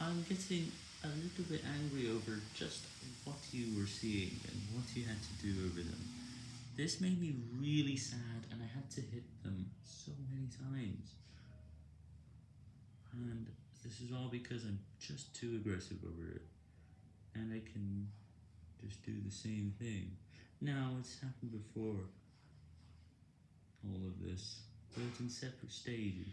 I'm getting a little bit angry over just what you were seeing and what you had to do over them. This made me really sad and I had to hit them so many times. And this is all because I'm just too aggressive over it. And I can just do the same thing. Now, it's happened before, all of this, but in separate stages.